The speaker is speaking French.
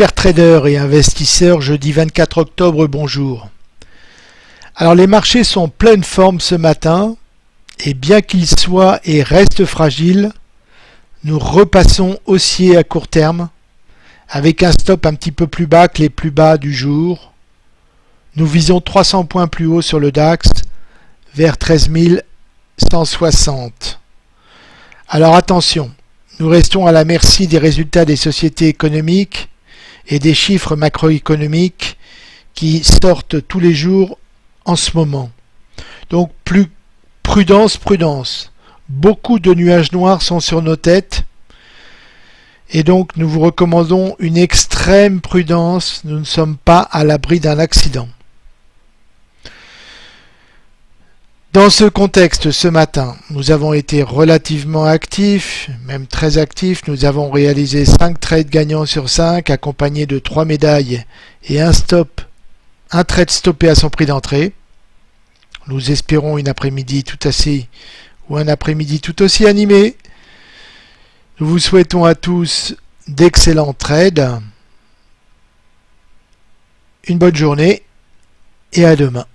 Chers traders et investisseurs, jeudi 24 octobre, bonjour. Alors les marchés sont pleine forme ce matin et bien qu'ils soient et restent fragiles, nous repassons haussier à court terme avec un stop un petit peu plus bas que les plus bas du jour. Nous visons 300 points plus haut sur le DAX vers 13 160. Alors attention, nous restons à la merci des résultats des sociétés économiques et des chiffres macroéconomiques qui sortent tous les jours en ce moment. Donc plus prudence, prudence. Beaucoup de nuages noirs sont sur nos têtes et donc nous vous recommandons une extrême prudence. Nous ne sommes pas à l'abri d'un accident. Dans ce contexte, ce matin, nous avons été relativement actifs, même très actifs. Nous avons réalisé 5 trades gagnants sur 5, accompagnés de 3 médailles et un stop, un trade stoppé à son prix d'entrée. Nous espérons une après-midi tout assez ou un après-midi tout aussi animé. Nous vous souhaitons à tous d'excellents trades. Une bonne journée et à demain.